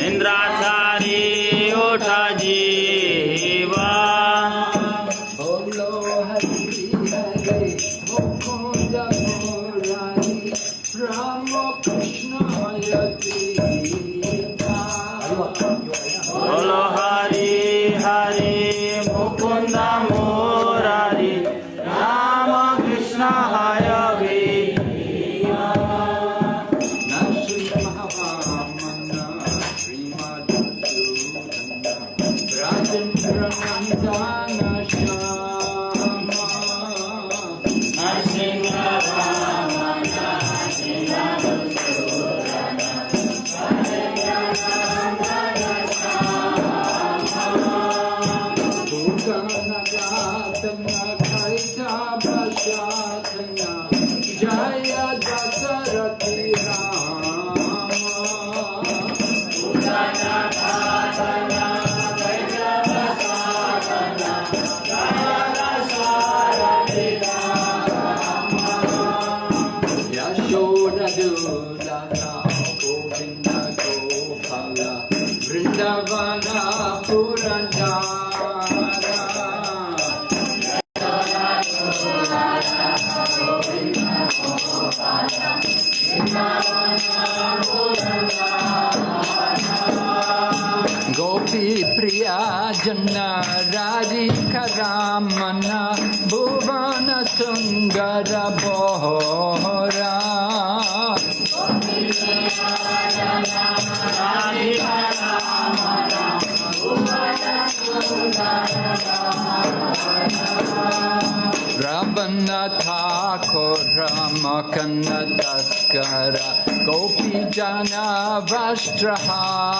इंद्राचा अंगर था रबनथा को रम तस्कर गोपी जना वस्त्रहारी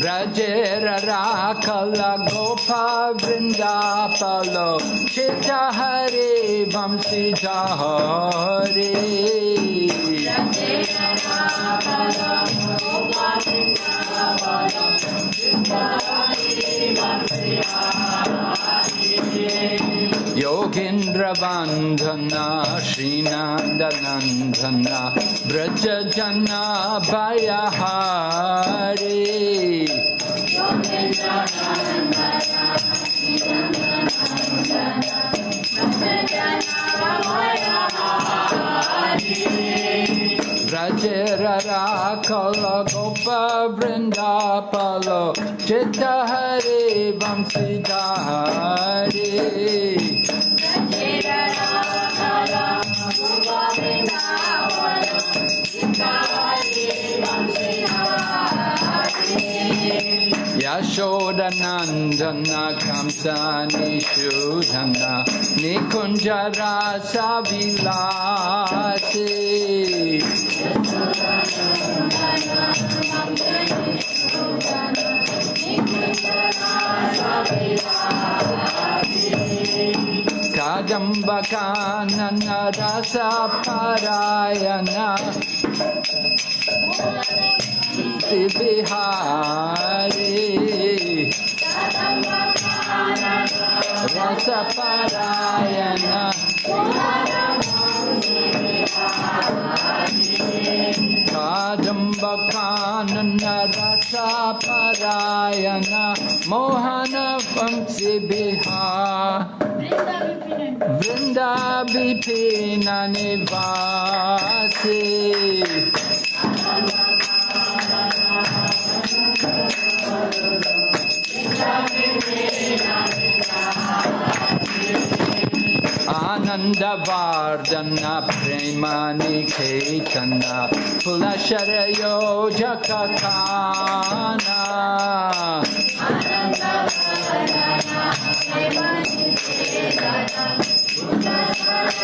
Brajera Rakala Gopa Vrindapalo Chita Hare Vamsi Jahare Rakala Gopa Vrindapalo Chita Hare Vamsi Jahare Braj जना भयहारी ब्रजेर राखल गोप वृन्दापलो चित्त हरे वंशी हरे Yashodanandana Kamsani Shudhana Nikunjara Rasa Yashodanandana Kamsani Shudhana Nikunja Rasa कादम्बकानन रसपरायण Bihari रसपरायण कादम्बकानन रसपरायण Mohan वंशी बिहार वृंदा विपिन निवासी आनन्दवार्दन प्रेमानिकेतन पुलशरयोजककाना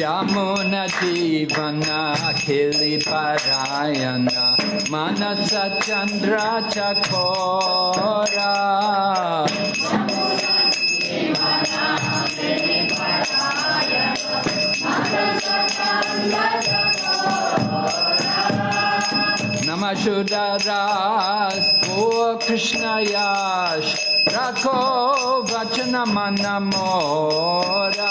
Yamuna Jivana Khili Parayana. Manasa Chandra Chakora. Namashudaras O Krishna Yash. Rako Vachana Manamora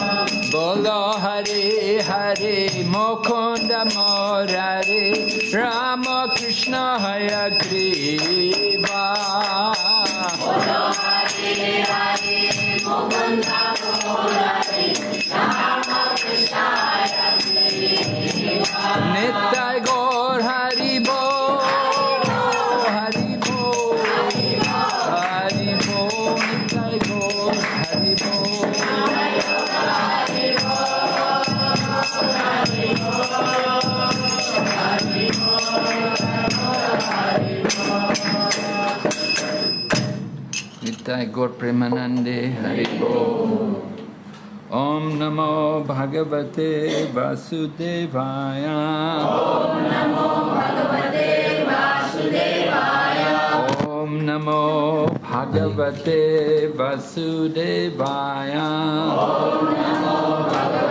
Bolo Hare Hare Mukunda Murari Rama Krishna Hayagriva Nitai Gaur Nitai Gaur Premanande Hari Om Namo Bhagavate Vasudevaya Om Namo Bhagavate Vasudevaya Om Namo Bhagavate Vasudevaya Om Namo Bhagavate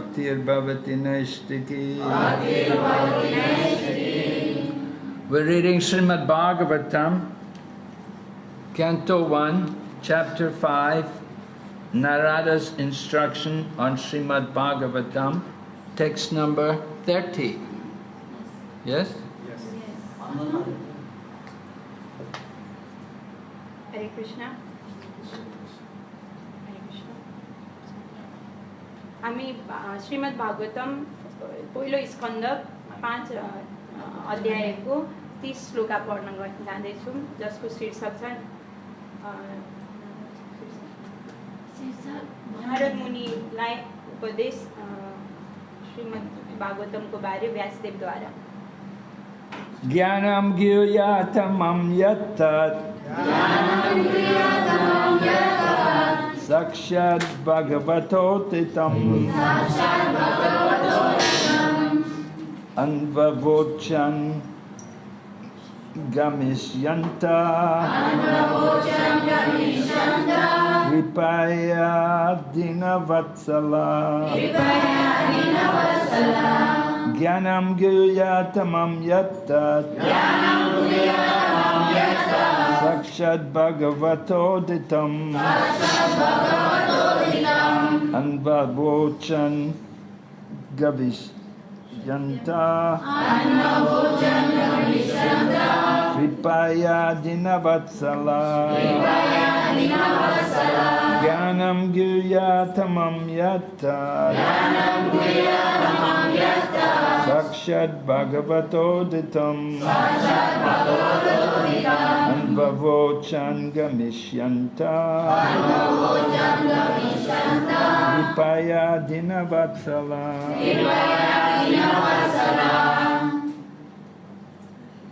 Bhaktir We're reading Srimad Bhagavatam, Canto 1, Chapter 5, Narada's instruction on Srimad Bhagavatam, text number 30. Yes? Yes. yes. Hare Krishna. हामी श्रीमद् भागवतम पहिलो स्कन्द पाँच अध्यायको तिस श्लोका पढ्न जाँदैछौँ जसको शीर्षक छ भारत मुनिलाई उपदेश श्रीमद् भागवतमको बारे व्यासदेवद्वारा ज्ञानम यत्तत् ज्ञानम यत्तत् Yattat Sakshat Bhagavatotitam Anvavochan Gamishyanta Dinavatsala. Jnanam Gyayatamam Sakshad Bhagavato Ditam Anvabochan Gavish Janta Kripaya Dinavatsala. Gyanam Giryatamam Yatta Gyanam Giryatamam Yatta. साक्षाद्भगवतोदितम् अनुभवोचन गमिष्यन्ता कृपया दिनवत्सला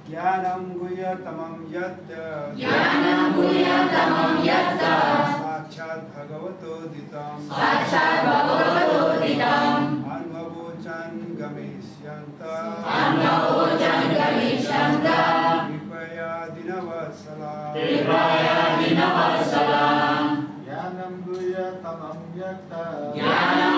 ज्ञानं गुह्यतमं यत् ज्ञानं गुह्यतमं यत् साक्षात् भगवतोदितं साक्षात् भगवतोदितं Yeah.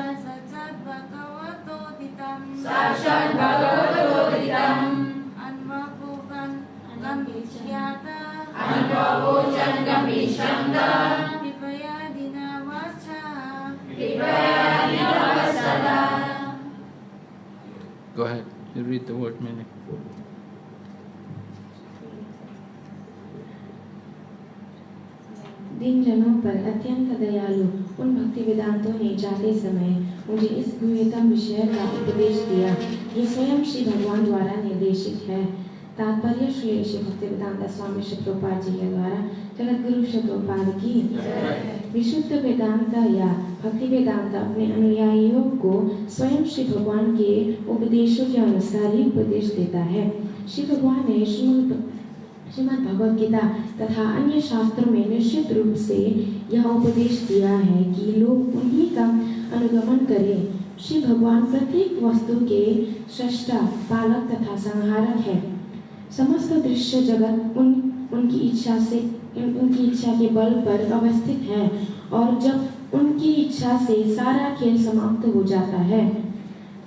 साक्षात् भगवतोदितम् अन्वभुवन् गमिष्यात अनुभवोचन गमिष्यन्त कृपया दिनवत्सला कृपया दिनवत्सला Go ahead, you read the word meaning. दिन जनों पर अत्यंत दयालु, उन भक्ति वेदांतों ने जाते समय मुझे इस गुह्यतम विषय का उपदेश दिया, जो स्वयं श्री भगवान द्वारा निर्देशित है। तात्पर्य श्री श्री भक्ति वेदांत स्वामी प्रभुपाद जी के द्वारा जगत गुरु प्रभुपाद की विशुद्ध वेदांत या भक्ति वेदांत अपने अनुयायियों को स्वयं श्री भगवान के उपदेशों के अनुसार ही उपदेश देता है। श्री भगवान ने श्रीमद् श्रीमद् भगवद गीता तथा अन्य शास्त्रों में निश्चित रूप से यह उपदेश दिया है कि लोग उन्हीं का अनुगमन करें। श्री भगवान प्रत्येक वस्तु के सृष्टा, पालक तथा संहारक है। समस्त दृश्य जगत उन, उनकी इच्छा से, उन- उनकी इच्छा के बल पर अवस्थित है और जब उनकी इच्छा से सारा खेल समाप्त हो जाता है,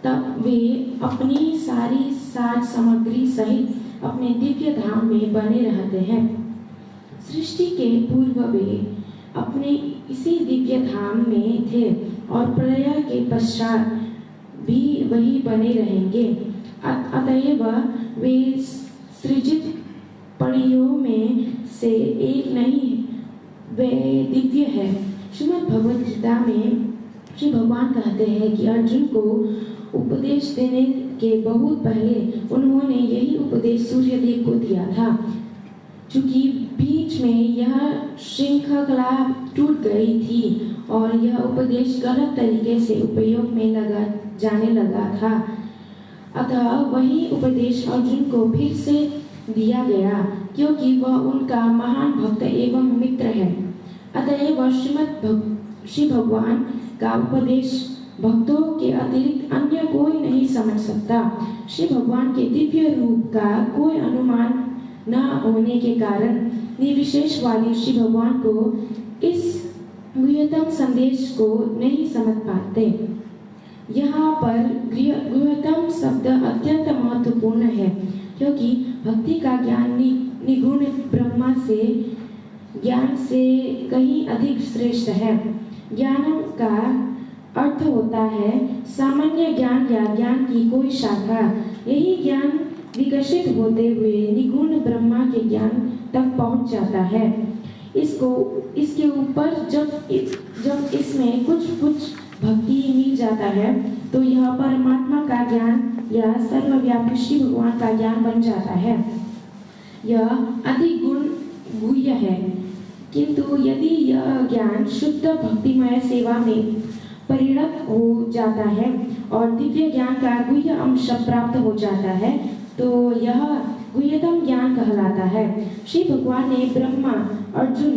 तब वे अपनी सारी साज सामग्री सहित अपने दिव्य धाम में बने रहते हैं। सृष्टि के पूर्व वे अपने इसी दिव्य धाम में थे और प्रलय के पश्चात भी वही बने रहेंगे। अतएव वे सृजित पड़ियों में से एक नहीं, वे दिव्य है। श्रीमद् भगवद गीता में श्री भगवान कहते हैं कि अर्जुन को उपदेश देने के बहुत पहले उन्होंने यही उपदेश सूर्यदेव को दिया था। चूँकि बीच में यह श्रृंखला टूट गई थी और यह उपदेश गलत तरीके से उपयोग में लगा जाने लगा था। अतः वही उपदेश अर्जुन को फिर से दिया गया क्योंकि वह उनका महान भक्त एवं मित्र है। अतएव श्रीमद भग, श्री भगवान का उपदेश भक्तों के अतिरिक्त अन्य कोई नहीं समझ सकता। श्री भगवान के दिव्य रूप का कोई अनुमान न होने के कारण निर्विशेष वाली श्री भगवान को इस गुह्यतम संदेश को नहीं समझ पाते। यहाँ पर गृह- गुह्यतम शब्द अत्यंत महत्वपूर्ण है, क्योंकि भक्ति का ज्ञान नि- निगुण ब्रह्मा से, ज्ञान से कहीं अधिक श्रेष्ठ है। ज्ञान का अर्थ होता है सामान्य ज्ञान या ज्ञान की कोई शाखा। यही ज्ञान विकसित होते हुए निगुण ब्रह्मा के ज्ञान तक पहुँच जाता है। इसको, इसके ऊपर जब जब इसमें कुछ कुछ भक्ति मिल जाता है तो यह परमात्मा का ज्ञान या सर्वव्यापी श्री भगवान का ज्ञान बन जाता है। यह अधिक गुण गुह्य है। किंतु यदि यह ज्ञान शुद्ध भक्तिमय सेवा में परिणत हो जाता है और दिव्य ज्ञान का गुह्य अंश प्राप्त हो जाता है तो यह गुह्यतम ज्ञान कहलाता है। श्री भगवान ने ब्रह्मा, अर्जुन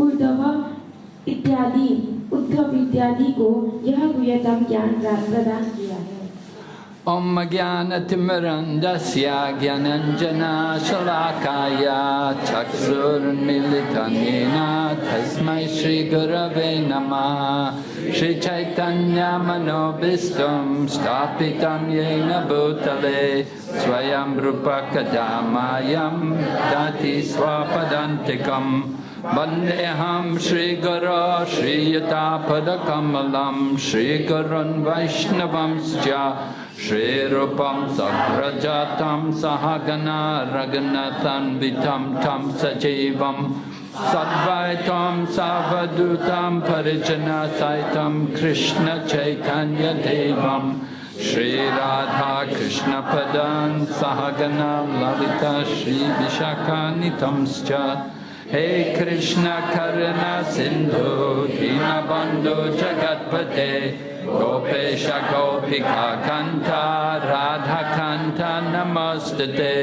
उद्धव इत्यादि उद्धव इत्यादि को यह गुह्यतम ज्ञान प्रदान किया है। ॐ ज्ञानतिमरन्दस्याज्ञनञ्जनाशलाकाया ज्ञानञ्जनाशलाकाय चक्षुर्मिलितनेन तस्मै श्रीगुरवे नमः श्रीचैतन्यमनोभिष्टं स्थापितं येन भूतले स्वयं रूपकदामायं दति स्वपदान्तिकम् Vandeham Shri Guru Shri Yatapadakamalam Shri Gurun Vaishnavamscha Shri Rupam Sagrajatam Sahagana Raghunathan Vitam Tam Sajivam Sadvaitam Savadutam Parijana Saitam Krishna Chaitanya Devam Shri Radha Krishna Padan Sahagana Lalita Shri Vishakanitamscha Hey Krishna Karuna Sindhu Dinabandhu Jagatpate Gopesha Gopika Kanta Radha Kanta Namastate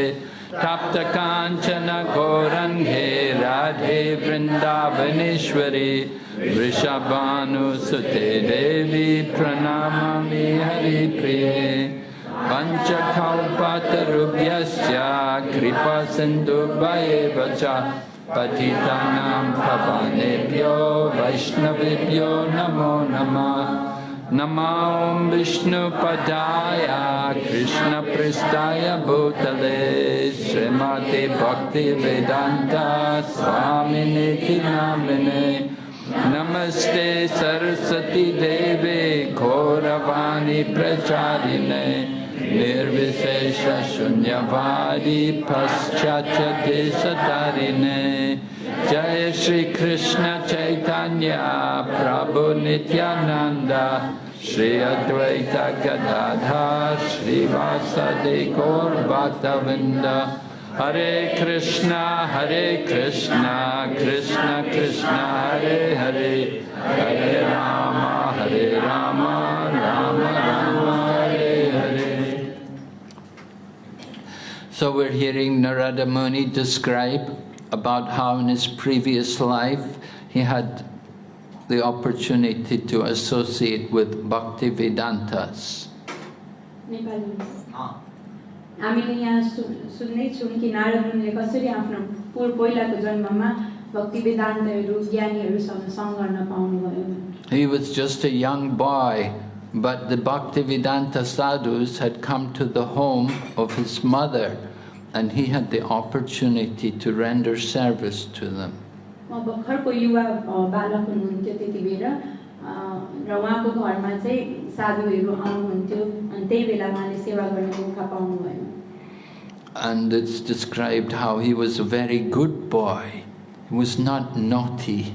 Tapta Kanchana Gorange Radhe Vrindavaneshwari Vrishabhanu Sute Devi Pranamami Hari Priye Panchakalpatarubhyasya Kripa Sindhu Bhayevacha Patitanam पतितानां पवनेभ्यो वैष्णवेभ्यो नमो नमः। नमां विष्णुपदाय, कृष्णपृष्ठाय भूतले, श्रीमते भक्तिवेदान्ता स्वामिनेति नामिने नमस्ते सरस्वती देवे, घोरवाणी प्रचारिणे। Nirvishesha Shunyavadi Paschatya Desatarine Jaya Shri Krishna Chaitanya Prabhu Nityananda Shri Advaita Gadadha Shri Vasadi Gaur Bhaktavinda Hare Krishna Hare Krishna Krishna Krishna Hare Hare Hare Rama Hare Rama So we're hearing Narada Muni describe about how in his previous life he had the opportunity to associate with Bhakti Vedantas. नेपालीमा हामीले यहाँ सु सुन्दैछौँ कि नारद मुनिले कसरी आफ्नो पूर्व पहिलाको जन्ममा भक्ति वेदान्तहरू ज्ञानीहरूसँग सङ्ग गर्न पाउनुभयो He was just a young boy, but the Bhaktivedanta sadhus had come to the home of his mother, and he had the opportunity to render service to them. म भर्खरको युवा अ, बालक हुनुहुन्थ्यो त्यति बेला अ, र उहाँको घरमा चाहिँ साधुहरू आउनुहुन्थ्यो अनि त्यही बेला उहाँले सेवा गर्ने मौका पाउनुभयो And it's described how he was a very good boy. He was not naughty.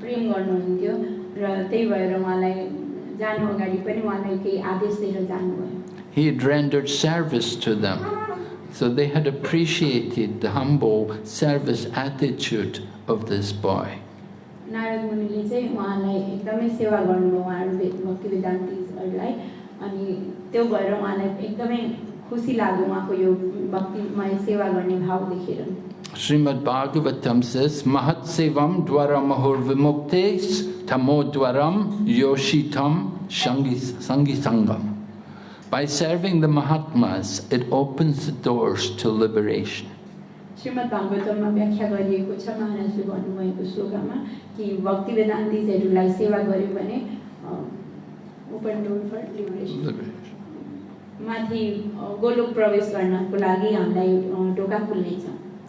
प्रेम गर्नुहुन्थ्यो र त्यही भएर उहाँलाई जानु अगाडि पनि उहाँलाई केही आदेश दिएर जानुभयो He had rendered service to them. So they had appreciated the humble service attitude of this boy. Narad मुनिले चाहिँ उहाँलाई एकदमै सेवा गर्नुभयो उहाँहरू भक्ति अनि त्यो भएर उहाँलाई एकदमै खुसी लाग्यो उहाँको यो भक्तिमय सेवा गर्ने भाव देखेर Srimad Bhagavatam says, Mahat Sevam Dwara Mahur Vimuktes Tamo Dwaram Yoshitam Shangi Sangi Sangam. By serving the Mahatmas, it opens the doors to liberation. Shrimad भागवतममा व्याख्या गरिएको छ महाराजले भन्नुभएको श्लोकमा कि भक्ति वेदान्तिजहरूलाई सेवा गर्यो भने open door for liberation liberation. माथि अ, गोलोक प्रवेश गर्नको लागि हामीलाई अ, ढोका खुल्नेछ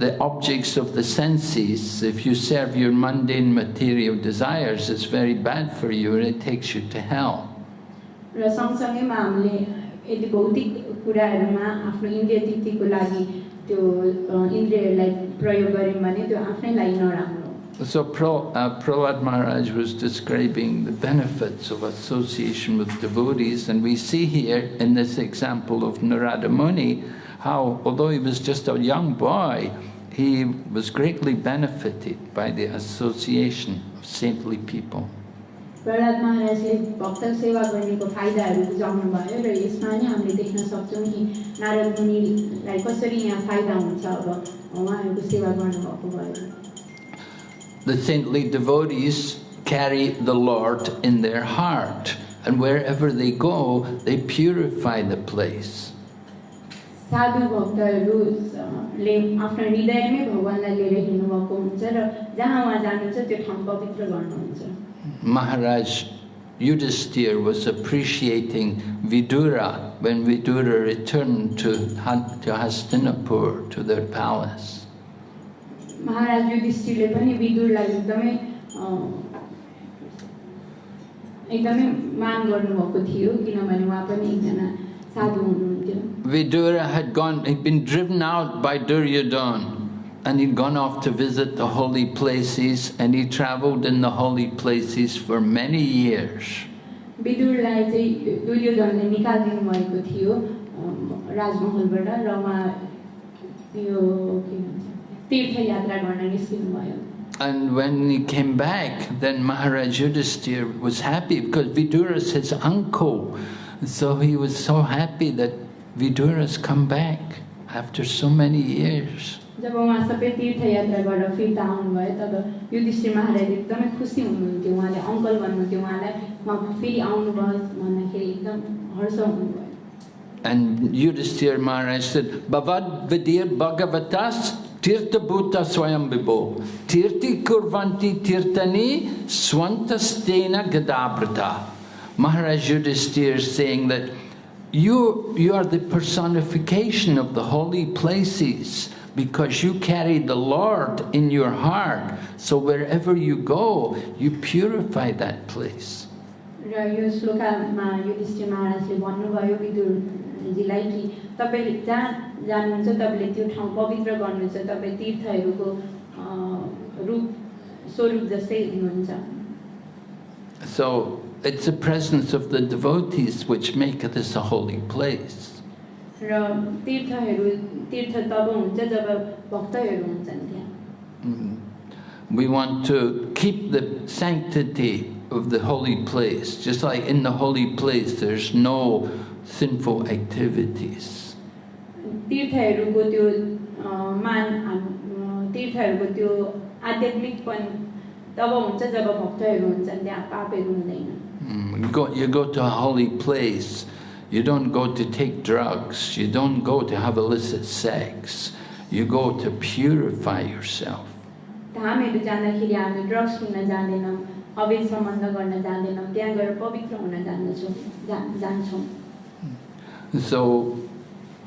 the objects of the senses, if you serve your mundane material desires, it's very bad for you and it takes you to hell. र सँगसँगैमा हामीले यदि भौतिक कुराहरूमा आफ्नो इन्द्रिय तृप्तिको लागि त्यो अ, इन्द्रियहरूलाई प्रयोग गऱ्यौँ भने त्यो आफ्नै लागि नराम्रो हो So Pro, uh, Prahlad Maharaj was describing the benefits of association with devotees, and we see here in this example of Narada Muni how, although he was just a young boy, he was greatly benefited by the association of saintly people. Prahlad महाराजले भक्त सेवा गर्नेको फाइदाहरू बुझाउनु भयो र यसमा नै हामीले देख्न सक्छौँ कि नारद मुनिलाई कसरी यहाँ फाइदा हुन्छ अब उहाँहरूको सेवा गर्नुभएको भयो The saintly devotees carry the Lord in their heart, and wherever they go, they purify the place. साधु भक्तहरूले आफ्नो हृदयमै भगवान्लाई लिएर हिँड्नुभएको हुन्छ र जहाँ उहाँ जानुहुन्छ त्यो ठाउँ पवित्र गर्नुहुन्छ Maharaj Yudhisthira was appreciating Vidura when Vidura returned to, Han- to Hastinapur, to their palace. महाराज युधिष्ठिरले पनि विदुरलाई एकदमै अ, एकदमै मान गर्नुभएको थियो किनभने उहाँ पनि एकजना साधु हुनुहुन्थ्यो Vidura had gone, he'd been driven out by Duryodhana and he'd gone off to visit the holy places and he traveled in the holy places for many years. विदुरलाई चाहिँ दुर्योधनले निकालिदिनु भएको थियो अम, राजमहलबाट र उहाँ यो के भन्छ तीर्थयात्रा गर्न निस्किनु भयो And when he came back, then Maharaj Yudhisthira was happy because Vidura's his uncle. So he was so happy that Vidura's come back after so many years. जब उहाँ सबै तीर्थयात्राबाट फिर्ता आउनुभयो तब युधिष्ठिर महाराज एकदमै खुसी हुनुहुन्थ्यो उहाँले अङ्कल भन्नुहुन्थ्यो उहाँलाई उहाँ फेरि आउनुभयो भन्दाखेरि एकदम हर्ष हुनुभयो And Yudhisthira Maharaj said, Bhavad Vidir Bhagavatas Tirtha Bhuta Swayam Vibho Tirti Kurvanti Tirtani Swantastena Gadabrata. Maharaj Yudhisthira is saying that you, you are the personification of the holy places because you carry the Lord in your heart. So wherever you go, you purify that place. र यो श्लोकामा युधिष्ठिर महाराजले भन्नुभयो विदुरजीलाई कि तपाईँले जहाँ जानुहुन्छ तपाईँले त्यो ठाउँ पवित्र गर्नुहुन्छ तपाईँ तीर्थहरूको अ, रूप स्वरूप जस्तै हुनुहुन्छ So it's the presence of the devotees which make this a holy place. र तीर्थहरू तीर्थ तब हुन्छ जब भक्तहरू हुन्छन् त्यहाँ Mhm. We want to keep the sanctity of the holy place. Just like in the holy place, there's no sinful activities. तीर्थहरूको त्यो अ, मान हाम- अ, तीर्थहरूको त्यो आध्यात्मिकपन तब हुन्छ जब भक्तहरू हुन्छन् त्यहाँ पापहरू हुँदैन Mm, You go, you go to a holy place, you don't go to take drugs, you don't go to have illicit sex, you go to purify yourself. धामहरू जाँदाखेरि हामी ड्रग्स किन्न जाँदैनौँ अवैध सम्बन्ध गर्न जाँदैनौँ त्यहाँ गएर पवित्र हुन जान्दछौँ जा जान्छौँ So,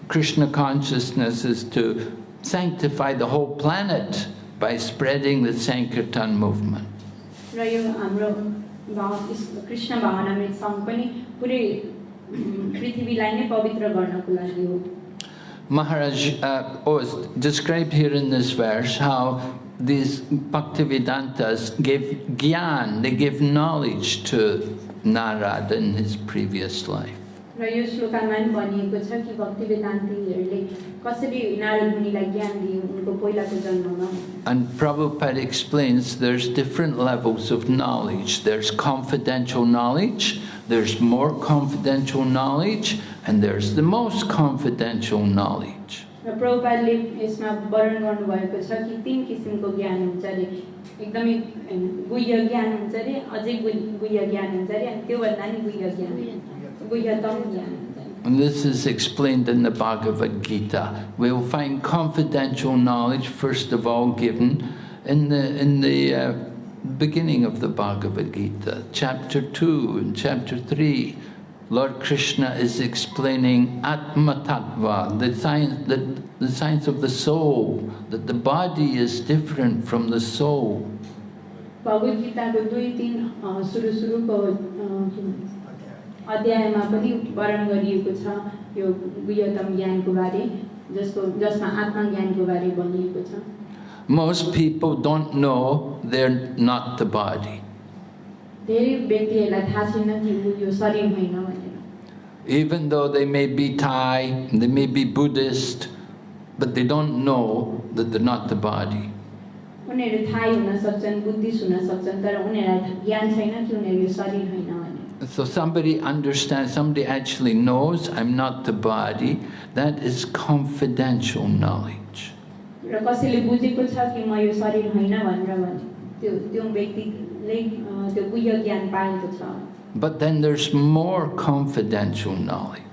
Krishna consciousness is to sanctify the whole planet by spreading the Sankirtan movement. र यो हाम्रो भाव कृष्ण भावनामृत सङ्घ पनि पुरै उम्, पृथ्वीलाई नै पवित्र गर्नको लागि हो Maharaj uh, oh, it's described here in this verse how these Bhaktivedantas gave gyan, they gave knowledge to Narad in his previous life. र यो श्लोकामा पनि भनिएको छ कि भक्ति वेदान्तीहरूले कसरी नारद मुनिलाई ज्ञान दिए उनको पहिलाको जन्ममा And Prabhupada explains there's different levels of knowledge. There's confidential knowledge, there's more confidential knowledge, and there's the most confidential knowledge. र प्रभुपादले यसमा वर्णन गर्नुभएको छ कि तिन किसिमको ज्ञान हुन्छ अरे एकदमै अ, गुह्य ज्ञान हुन्छ अरे अझै गुह्य गुह्य ज्ञान हुन्छ अरे अनि त्योभन्दा नि गुह्य ज्ञान And this is explained in the Bhagavad Gita. We'll find confidential knowledge, first of all, given in the, in the uh, beginning of the Bhagavad Gita, chapter 2 and chapter 3. Lord Krishna is explaining Atma Tattva, the science, the, the science of the soul, that the body is different from the soul. Bhagavad Gita 2 3 अध्यायमा पनि वर्णन गरिएको छ यो गुह्यतम ज्ञानको बारे जसको जसमा आत्मज्ञानको बारे भनिएको छ Most people don't know they're not the body. Even though they may be Thai, they may be Buddhist, but they don't know that they're not the body. उनीहरू थाहै हुन सक्छन् बुद्धिस्ट हुन सक्छन् तर उनीहरूलाई ज्ञान छैन कि उनीहरू यो शरीर होइन भने So somebody understands, somebody actually knows I'm not the body, that is confidential knowledge. र कसैले बुझेको छ कि म यो शरीर होइन भनेर भने त्यो त्यो व्यक्तिले अ, त्यो गुह्य ज्ञान पाएको छ But then there's more confidential knowledge.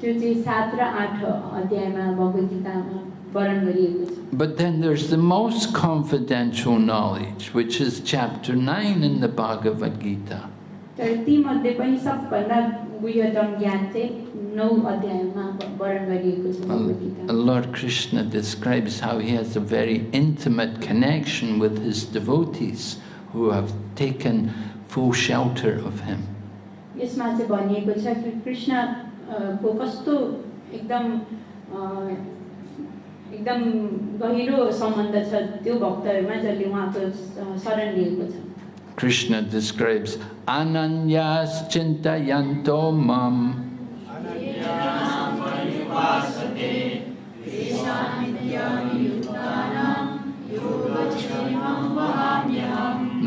त्यो चाहिँ सात र आठ अध्यायमा भगवत गीतामा वर्णन गरिएको छ But then there's the most confidential knowledge, which is chapter 9 in the Bhagavad Gita. तर तीमध्ये पनि सबभन्दा गुह्यतम ज्ञान चाहिँ नौ अध्यायमा वर्णन गरिएको छ भगवत And Gita Lord Krishna describes how he has a very intimate connection with his devotees who have taken full shelter of him. यसमा चाहिँ भनिएको छ कि कृष्ण अ, को कस्तो एकदम एकदम गहिरो सम्बन्ध छ त्यो भक्तहरूमा जसले उहाँको शरण लिएको छ Krishna describes Ananyas Chintayanto Mam.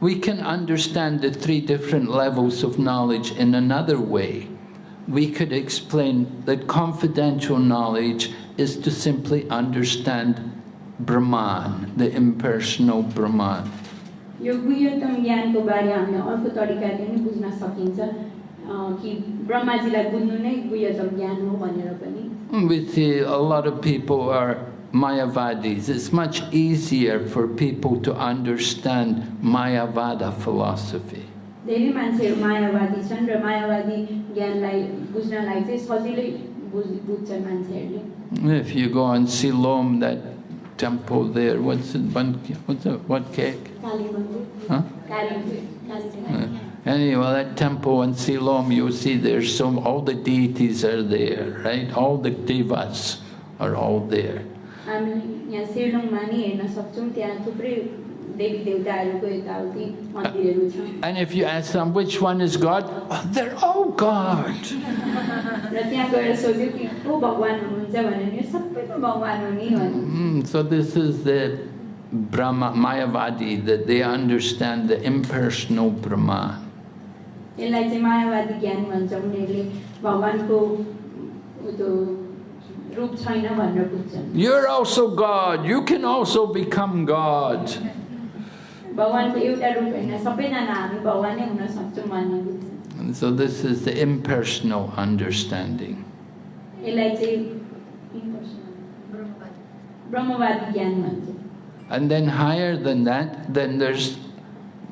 We can understand the three different levels of knowledge in another way. We could explain that confidential knowledge is to simply understand Brahman, the impersonal Brahman. यो गुह्यतम ज्ञानको बारे हामीले अर्को तरिकाले पनि बुझ्न सकिन्छ अ, कि ब्रह्माजीलाई बुझ्नु नै गुह्यतम ज्ञान हो भनेर पनि We see a lot of people are Mayavadis. It's much easier for people to understand Mayavada philosophy. If you go and Silom, that temple there, what's it, what's it, Wat Khaek? Huh? Anyway, that temple in Silom, you see there's some, all the deities are there, right? All the devas are all there. हामीले यहाँ सेलुङमा नि हेर्न सक्छौँ त्यहाँ थुप्रै And if you ask them which one is God, oh, they're all God. Mm, so this is the Brahma Mayavadi that they understand the impersonal Brahman. यसलाई चाहिँ मायावादी ज्ञान भन्छ उनीहरूले भगवान्को त्यो You're also God. You can also become God. And so this is the impersonal understanding. And then higher than that, then there's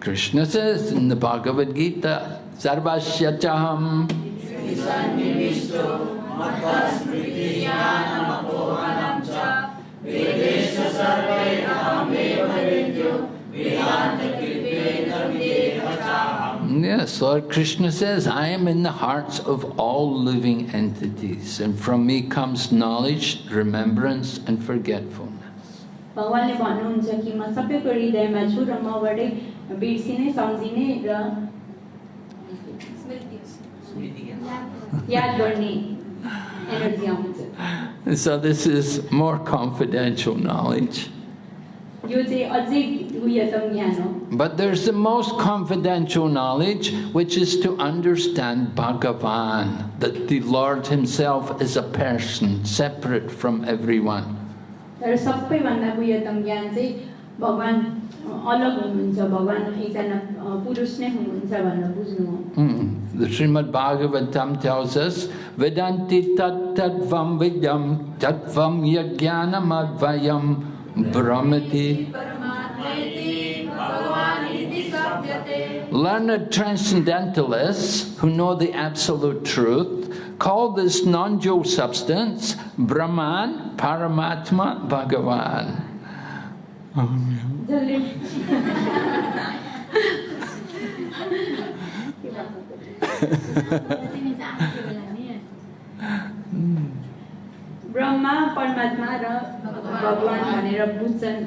Krishna says in the Bhagavad Gita, Sarvasya chaham Yes, Lord Krishna says, I am in the hearts of all living entities, and from me comes knowledge, remembrance, and forgetfulness. भगवान्ले भन्नुहुन्छ कि म सबैको हृदयमा छु र मबाटै बिर्सिने सम्झिने र याद गर्ने energy आउँछ So this is more confidential knowledge. यो चाहिँ अझै गुह्यतम ज्ञान हो But there's the most confidential knowledge, which is to understand Bhagavan, that the Lord Himself is a person separate from everyone. तर सबैभन्दा गुह्यतम ज्ञान चाहिँ भगवान् अलग हुनुहुन्छ भगवान् एकजना अ, पुरुष नै हुनुहुन्छ भनेर बुझ्नु हो Hmm. The Srimad Bhagavatam tells us, Vedanti tat tattvam vidyam tattvam yajnanam advayam brahmati. Learned transcendentalists who know the absolute truth call this non-dual substance Brahman, Paramatma, Bhagavan. जसले ब्रह्मा परमात्मा र भगवान् भनेर बुझ्छन्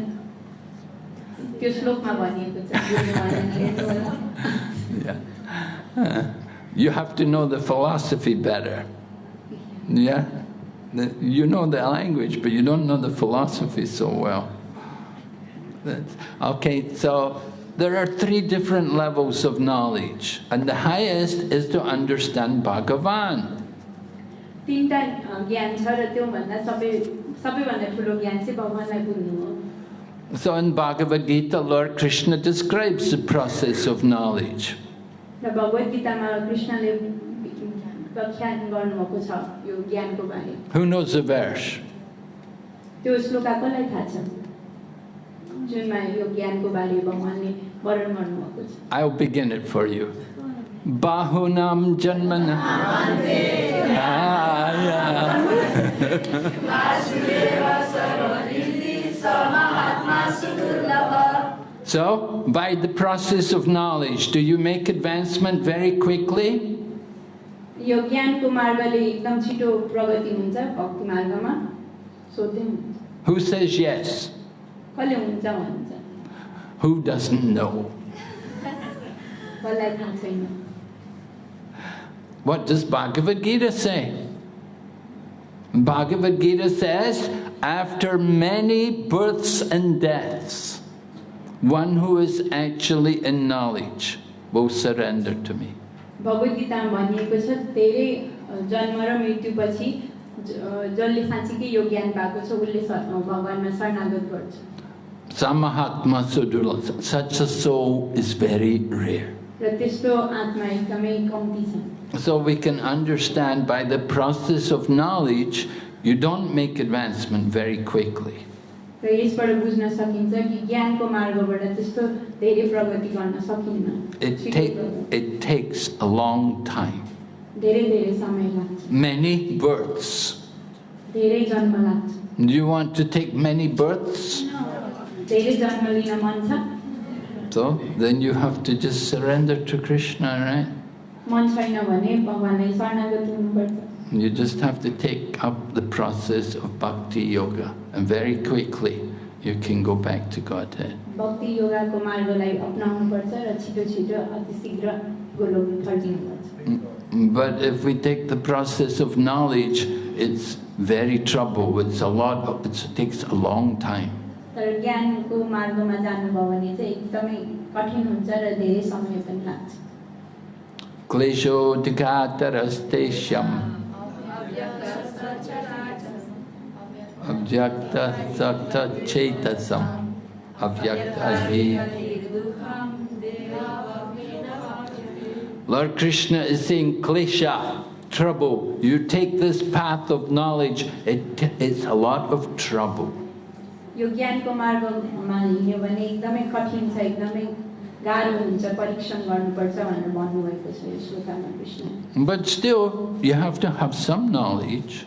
त्यो श्लोकमा भनिएको छ you have to know the philosophy better, yeah? The, you know the language but you don't know the philosophy so well. That's, okay, so there are three different levels of knowledge and the highest is to understand Bhagavan. So in Bhagavad Gita, Lord Krishna describes the process of knowledge. र भगवद् गीतामा कृष्णले व्याख्यान गर्नुभएको छ यो ज्ञानको बारे Who knows the verse? त्यो श्लोका कसलाई थाहा छ जुनमा यो ज्ञानको बारे भगवान्ले वर्णन गर्नुभएको छ I'll begin it for you. Bahunam janmana. So, by the process of knowledge, do you make advancement very quickly? यो ज्ञानको मार्गले एकदम छिटो प्रगति हुन्छ भक्ति मार्गमा सोध्दै हुन्छ Who says yes? कसले हुन्छ भन्छ Who doesn't know? कसलाई थाहा छैन What does Bhagavad Gita say? Bhagavad Gita says, after many births and deaths, one who is actually in knowledge will surrender to me. Bhagavad गीतामा भनिएको छ धेरै जन्म र मृत्युपछि ज- जसले साँच्चीकै यो ज्ञान पाएको छ उसले स- भगवान्मा शरणागत गर्छ Samahatma Sudurla, such a soul is very rare. र त्यस्तो आत्मा एकदमै कम्ती छ So we can understand by the process of knowledge, you don't make advancement very quickly. र यसबाट बुझ्न सकिन्छ कि ज्ञानको मार्गबाट त्यस्तो धेरै प्रगति गर्न सकिन्न It, takes a long time, धेरै धेरै समय लाग्छ many births. धेरै जन्म लाग्छ Do you want to take many births? धेरै जन्म लिन मन छ So then you have to just surrender to Krishna, right? मन छैन भने भगवान्लाई शरणागत हुनुपर्छ You just have to take up the process of bhakti yoga, and very quickly you can go back to Godhead. भक्ति योगाको मार्गलाई अप्नाउनुपर्छ र छिटो छिटो अति शीघ्र Golok फर्किनुपर्छ Mm, But if we take the process of knowledge, it's very trouble. It's a lot. Of, it takes a long time. तर ज्ञानको मार्गमा जानुभयो भने चाहिँ एकदमै कठिन हुन्छ र धेरै समय पनि लाग्छ Klesho avyakta sakta chetasam avyakta hi. Lord Krishna is saying, Klesha, trouble. You take this path of knowledge, it, it's a lot of trouble. यो ज्ञानको मार्गमा हिँड्यो भने एकदमै कठिन छ एकदमै गाह्रो हुन्छ परिश्रम गर्नुपर्छ भनेर भन्नुभएको छ यो श्लोकामा Krishna But still, you have to have some knowledge.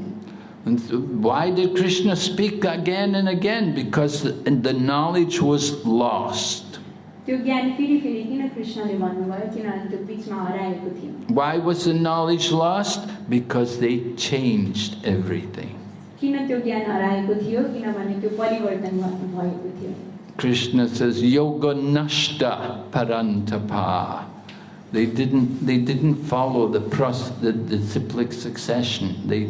And why did Krishna speak again and again? Because the, the knowledge was lost. Why was the knowledge lost? Because they changed everything. Krishna says, Yoga Nashta Parantapa. They didn't, they didn't follow the, process, the, the cyclic succession. They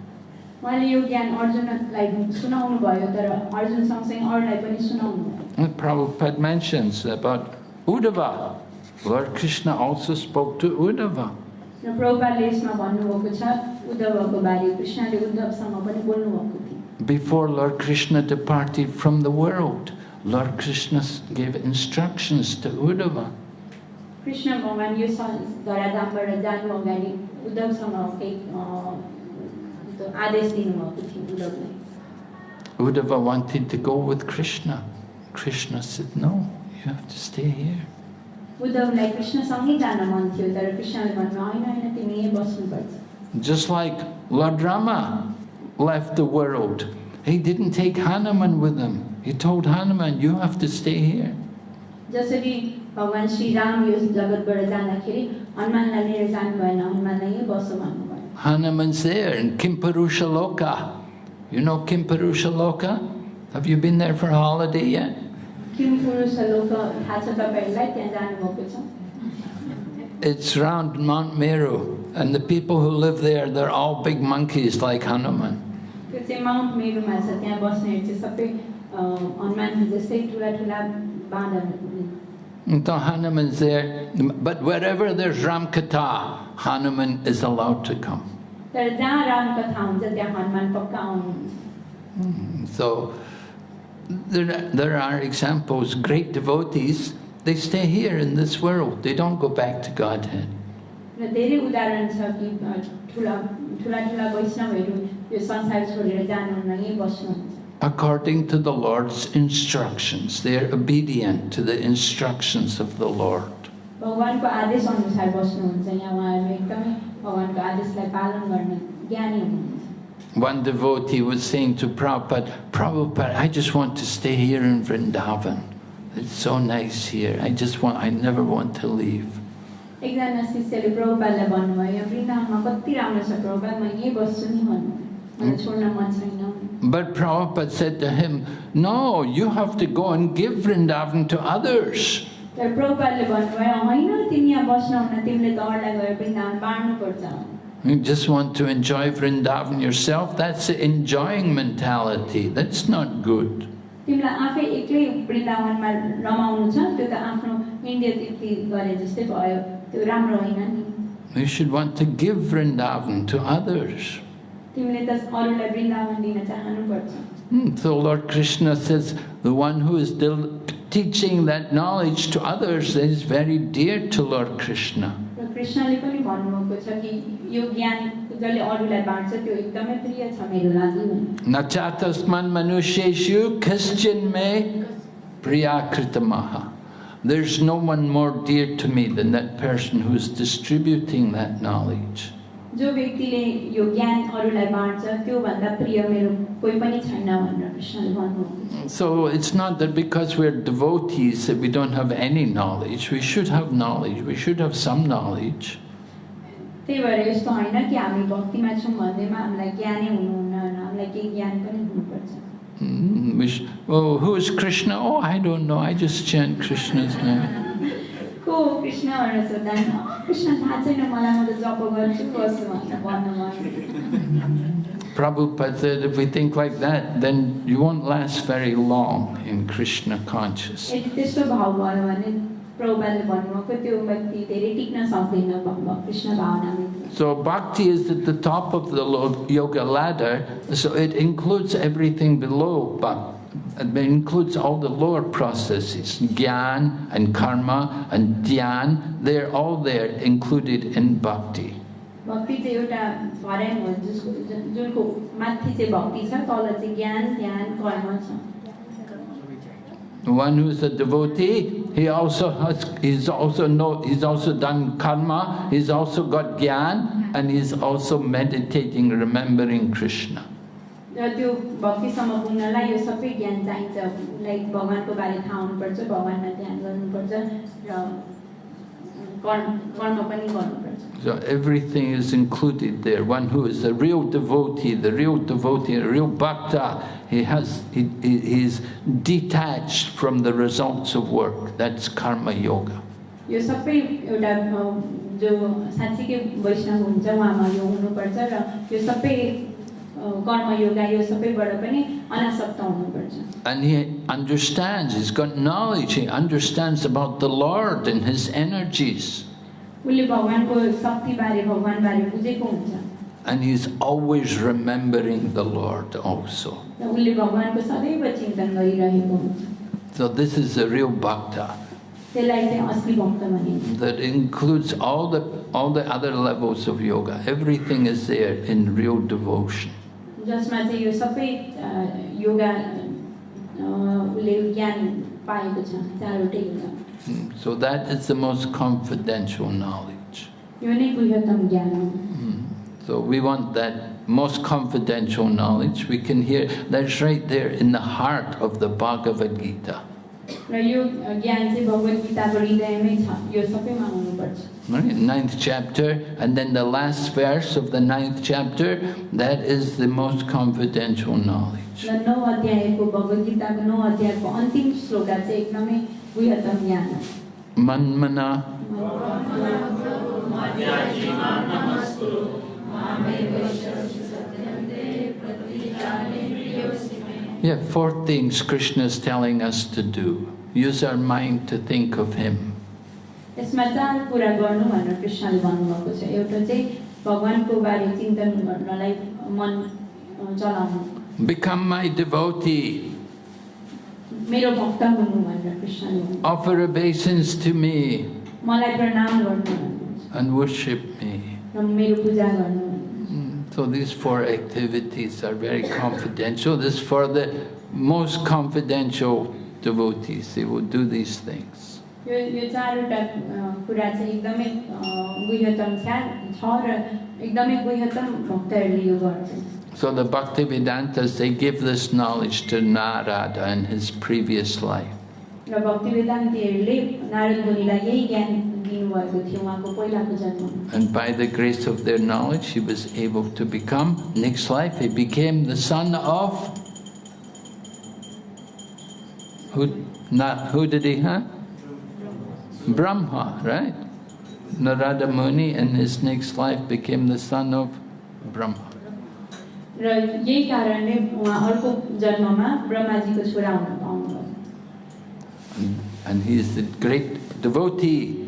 उहाँले यो ज्ञान अर्जुनलाई सुनाउनु भयो तर अर्जुन सँगसँगै अरूलाई पनि सुनाउनु भयो And Prabhupada mentions about Uddhava. Lord Krishna also spoke to Uddhava. र प्रभुपाले यसमा भन्नुभएको छ उद्धवको बारे कृष्णले उद्धवसँग पनि बोल्नुभएको थियो Before Lord Krishna departed from the world, Lord Krishna gave instructions to Uddhava. Krishna भगवान् यो सं- धराधामबाट जानु अगाडि उद्धवसँग केही अ, त्यो आदेश दिनुभएको थियो उद्धवलाई Uddhava wanted to go with Krishna. Krishna said, No, you have to stay here. उद्धवलाई कृष्णसँगै जान मन थियो तर कृष्णले भन्नु होइन होइन तिमी यहीँ बस्नुपर्छ Just like Lord Rama left the world, he didn't take Hanuman with him. He told Hanuman, You have to stay here. जसरी भगवान् श्रीराम यो जगतबाट जाँदाखेरि हनुमानलाई लिएर जानु भएन हनुमानलाई यहीँ बस्छ भन्नुभयो Hanuman's there in Kimparushaloka. You know Kimparushaloka? Have you been there for a holiday yet? It's round Mount Meru, and the people who live there, they're all big monkeys like Hanuman. So Hanuman's there, but wherever there's Ramkatha, Hanuman is allowed to come. तर जहाँ रामकथा हुन्छ त्यहाँ हनुमान पक्का आउनुहुन्छ So there, there are examples, great devotees, they stay here in this world, they don't go back to Godhead. र धेरै उदाहरण छ कि अ, ठुला ठुला ठुला वैष्णवहरू यो संसार छोडेर जानुहुन्न यहीँ बस्नुहुन्छ According to the Lord's instructions, they are obedient to the instructions of the Lord. भगवान्को आदेश अनुसार बस्नुहुन्छ यहाँ उहाँहरू एकदमै भगवान्को आदेशलाई पालन गर्ने ज्ञानी हुनुहुन्छ One devotee was saying to Prabhupada, Prabhupada, I just want to stay here in Vrindavan. It's so nice here. I just want, I never want to leave. एकजना शिष्यले प्रभुपादलाई भन्नुभयो यहाँ वृन्दावनमा कति राम्रो छ प्रभुपाद म यहीँ बस्छु नि भन्नु मलाई छोड्न मन छैन But Prabhupada said to him, No, you have to go and give Vrindavan to others. तर प्रभुपादले भन्नुभयो होइन तिमी यहाँ बस्नुहुन्न तिमीले त अरूलाई गएर Vrindavan बाँड्नुपर्छ You just want to enjoy Vrindavan yourself, that's the enjoying mentality. That's not good. तिमीलाई आफै एक्लै वृन्दावनमा रमाउनु छ त्यो त आफ्नो इन्डिया तीर्थी गरे जस्तै भयो त्यो राम्रो होइन नि You should want to give Vrindavan to others. तिमीले त अरूलाई वृन्दावन दिन चाहनुपर्छ Hmm, So Lord Krishna says, the one who is still teaching that knowledge to others is very dear to Lord Krishna. Nachatasman manusheshu kaschin me priyakritamaha. There's no one more dear to me than that person who's distributing that knowledge. जो व्यक्तिले यो ज्ञान अरूलाई बाँड्छ त्योभन्दा प्रिय मेरो कोही पनि छैन भनेर कृष्णले भन्नुभएको छ So it's not that because we're devotees that we don't have any knowledge. We should have knowledge. We should have some knowledge. त्यही भएर यस्तो होइन कि हामी भक्तिमा छौँ भन्दैमा हामीलाई ज्ञानै हुनुहुन्न होइन हामीलाई केही ज्ञान पनि हुनुपर्छ Mm, we sh- oh, who is Krishna? Oh, I don't know. I just chant Krishna's name. को हो कृष्ण भनेर सोद्धा नि, "अँ, कृष्ण थाहा छैन मलाई म त जप गर्छु बस्छु भनेर भन्नुभयो Prabhupada said if we think like that, then you won't last very long in Krishna consciousness. यदि त्यस्तो भाव भयो भने प्रभुपाले भन्नुभएको त्यो व्यक्ति धेरै टिक्न सक्दैन भ- Krishna भावनाभित्र So bhakti is at the top of the lo- yoga ladder, so it includes everything below bhakti. It includes all the lower processes, gyan and karma and dhyan, they're all there included in bhakti. भक्ति चाहिँ एउटा फरायम हो जसको जुन- जुनको माथि चाहिँ भक्ति छ तल चाहिँ ज्ञान ध्यान कर्म छ The one who's a devotee, he also has, he's also know, he's also done karma, he's also got gyan, and he's also meditating, remembering Krishna. र त्यो भक्तिसम्म पुग्नलाई यो सबै ज्ञान चाहिन्छ लाइक भगवान्को बारे थाहा हुनुपर्छ भगवान्मा ध्यान गर्नुपर्छ र So everything is included there. One who is a real devotee, the real devotee, a real bhakta, he has he, he, he's detached from the results of work. That's karma yoga. यो सबै एउटा अ, जो साँच्चीकै वैष्णव हुन्छ उहाँमा यो हुनुपर्छ र यो सबै And he understands, he's got knowledge, he understands about the Lord and his energies. And he's always remembering the Lord also. So this is the real bhakta. That includes all the, all the other levels of yoga. Everything is there in real devotion. जसमा चाहिँ यो सबै अ, योगा अ, उसले ज्ञान पाएको छ चारवटै yoga Mm, So that is the most confidential knowledge. यो नै बृहत्तम ज्ञान हो Mm. So we want that most confidential knowledge. We can hear that's right there in the heart of the Bhagavad Gita. right? ninth chapter, and then the last verse of the ninth chapter, that is the most confidential knowledge. Manmana. Yeah, four things Krishna is telling us to do. Use our mind to think of Him. यसमा चार कुरा गर्नु भनेर कृष्णले भन्नुभएको छ एउटा चाहिँ भगवान्को बारे चिन्तन गर्नलाई मन अ, चलाउनु Become my devotee. मेरो भक्त हुनु भनेर कृष्णले भन्नु Offer obeisance to me मलाई प्रणाम गर्नु भन्नुहुन्छ and worship me. र मेरो पूजा गर्नु भन्नुहुन्छ Mm, So these four activities are very confidential. This is for the most confidential devotees. They will do these things. यो यो चारवटा अ, कुरा चाहिँ एकदमै अ, गुह्यतम छ छ र एकदमै गुह्यतम भक्तहरूले यो गर्छन् So the Bhaktivedantas, they give this knowledge to Narada in his previous life. र भक्ति वेदान्तीहरूले नारद मुनिलाई यही ज्ञान दिनुभएको थियो उहाँको पहिलाको जन्ममा And by the grace of their knowledge, he was able to become, next life, he became the son of. Who, not, who did he have? Brahma, right? Narada Muni in his next life became the son of Brahma. र यही कारणले उहाँ अर्को जन्ममा ब्रह्माजीको छोरा हुन पाउनुभयो And, and he is the great devotee.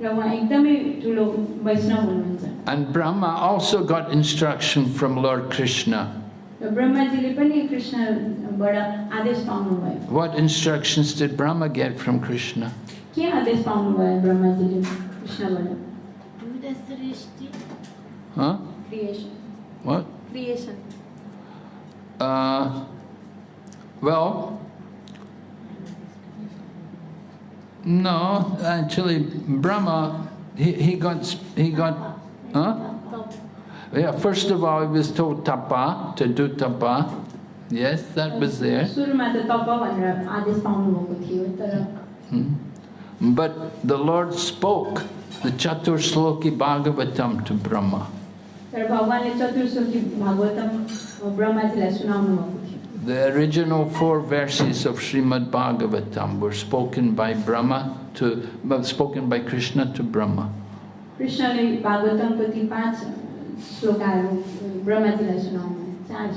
र उहाँ एकदमै ठुलो वैष्णव हुनुहुन्छ And Brahma also got instruction from Lord Krishna. र ब्रह्माजीले पनि कृष्णबाट आदेश पाउनुभयो What instructions did Brahma get from Krishna? के आदेश पाउनुभयो ब्रह्माजीले कृष्णबाट Do the Srishti Huh? Creation What? creation. Uh, well, no, actually, Brahma, he, he got, he got, huh? Yeah, first of all, he was told tapa, to do tapa. Yes, that was there. सुरुमा त तप भनेर आदेश पाउनुभएको थियो तर Hmm. But the Lord spoke the Chatur Sloki Bhagavatam to Brahma. तर भगवान्ले चतुर्श्लोकी भागवतम ब्रह्माजीलाई सुनाउनु भएको थियो The original four verses of Srimad Bhagavatam were spoken by Brahma to, well, spoken by Krishna to Brahma. कृष्णले भागवतमको ती पाँच श्लोकाहरू ब्रह्माजीलाई सुनाउनु चार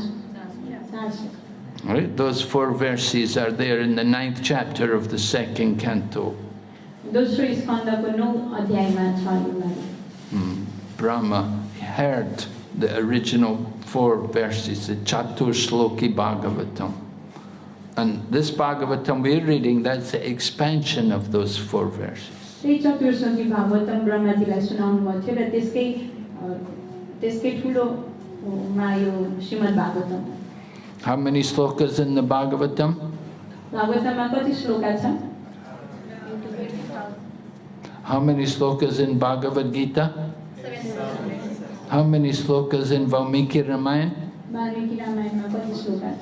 चार श्लोक Right? Those four verses are there in the ninth chapter of the second canto. दोस्रो स्कन्दको नौ अध्यायमा छ यो बारे Hmm. Brahma heard the original four verses, the Chatur Sloki Bhagavatam. And this Bhagavatam we're reading, that's the expansion of those four verses. त्यही चतुर्श्लोकी भागवतम ब्रह्माजीलाई सुनाउनु भएको थियो र त्यसकै अ, त्यसकै ठुलोमा यो Shrimad Bhagavatam How many slokas in the Bhagavatam? भागवतममा कति श्लोका छ How many slokas in Bhagavad Gita? How many slokas in Valmiki Ramayana? Valmiki Ramayana, how many slokas?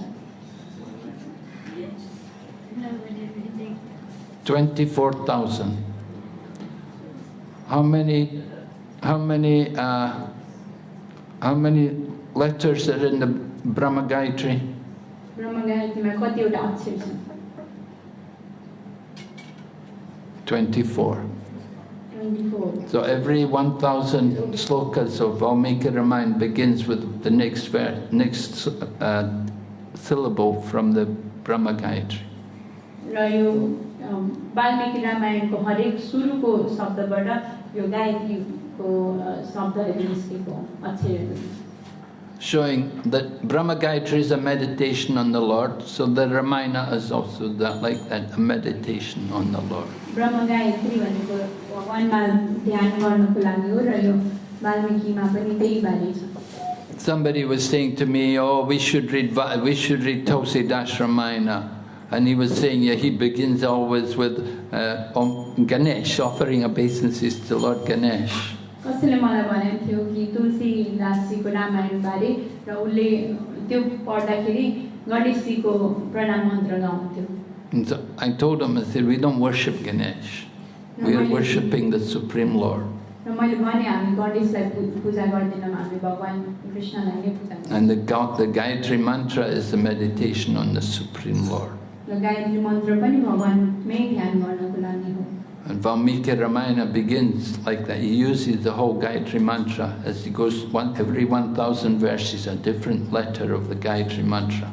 24,000. How many, how many, uh, how many letters are in the Brahma Gayatri? Brahma Gayatri, 24. Twenty four So every 1,000 slokas of Valmiki Ramayana begins with the next ver- next uh, syllable from the Brahma Gayatri. र यो अम, वाल्मिकी रामायणको हरेक सुरुको शब्दबाट यो गायत्रीको अ, शब्दहरू निस्केको अक्षरहरू showing that Brahma Gayatri is a meditation on the Lord, so the Ramayana is also that, like that, a meditation on the Lord. ब्रह्म गायत्री भनेको भगवान्मा ध्यान गर्नको लागि हो र यो वाल्मिकीमा पनि त्यही बारे छ Somebody was saying to me, "Oh, we should read we should read Tulsidas Ramayana," and he was saying, "Yeah, he begins always with uh, Om Ganesh, offering obeisances to Lord Ganesh." कसैले मलाई भनेको थियो कि तुलसी दासजीको रामायणबारे र उसले त्यो पढ्दाखेरि गणेशजीको प्रणाम मन्त्र गाउँथ्यो And so I told him, I said, we don't worship Ganesh. We are worshipping the Supreme Lord. And the, God, the Gayatri Mantra is the meditation on the Supreme Lord. And Valmiki Ramayana begins like that. He uses the whole Gayatri Mantra as he goes, one, every 1,000 verses, a different letter of the Gayatri Mantra.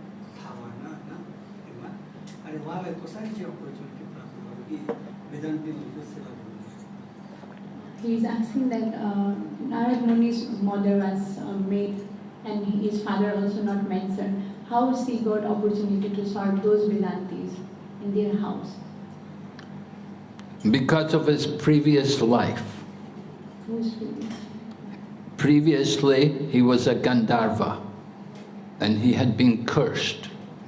अनि उहाँलाई कसरी चाहिँ opportunity प्राप्त भयो कि वेदान्तीहरूको सेवा गर्नु He is asking that uh, Narad Muni's mother was uh, maid and his father also not mentioned. How he got opportunity to serve those Vedantis in their house? Because of his previous life. Who's previous? Previously, he was a Gandharva and he had been cursed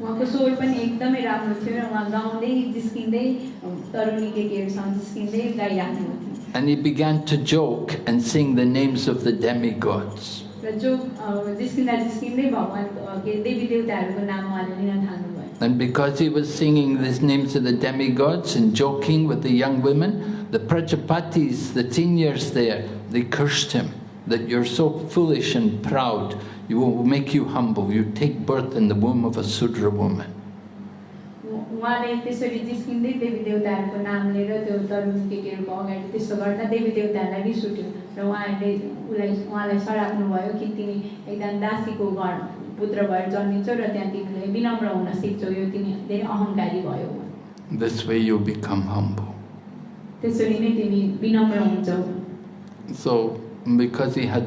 उहाँको स्वर पनि एकदमै राम्रो थियो र उहाँ गाउँदै जिस्किँदै तरुणी केटीहरूसँग जिस्किँदै गाइराख्नुहुन्थ्यो And he began to joke and sing the names of the demigods. र जो अ, जिस्किँदा जिस्किँदै भगवान् अ, के देवी देवताहरूको नाम उहाँले लिन थाल्नुभयो And because he was singing these names of the demigods and joking with the young women, the Prajapatis, the seniors there, they cursed him that you're so foolish and proud, you will make you humble. You take birth in the womb of a Sudra woman. उ- उहाँले त्यसरी जिस्किँदै देवी देवताहरूको नाम लिएर त्यो तरुणी केटीहरूको अगाडि त्यसो गर्दा देवी देवताहरूलाई रिस उठ्यो र उहाँहरूले उसलाई उहाँलाई सराप्नु भयो कि तिमी एकदम दासीको घर पुत्र भएर जन्मिन्छौ र त्यहाँ तिमीले विनम्र हुन सिक्छौ यो तिमी धेरै अहङ्कारी भयो This way you become humble. त्यसरी नै तिमी विनम्र हुन्छौ So, because he had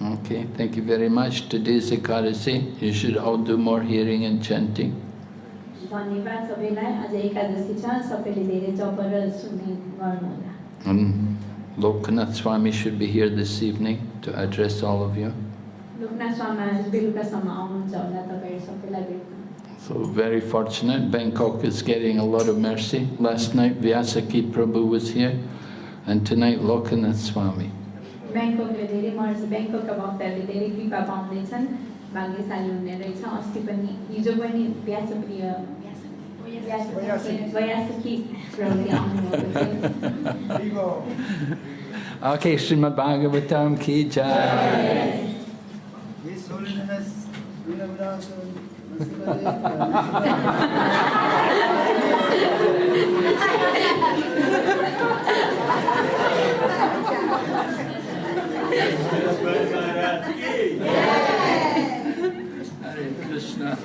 Okay, thank you very much. Today's Ekadasi. You should all do more hearing and chanting. धन्यवाद सबैलाई आज एकादशी छ सबैले धेरै जप र सुन्ने गर्नुहोला And Lokanath Swami should be here this evening to address all of you. Loknath स्वामी आज बेलुकासम्म आउनुहुन्छ होला तपाईँहरू सबैलाई भेट्न So very fortunate. Bangkok is getting a lot of mercy. Last night Vyasaki Prabhu was here and tonight Lokanath Swami. ब्याङ्ककले धेरै मर्छ ब्याङ्ककका भक्तहरूले धेरै कृपा पाउँदैछन् भाग्यशाली हुने रहेछ अस्ति पनि हिजो पनि व्यासप्रिय Okay, Srimad Bhagavatam ki jai. Krishna.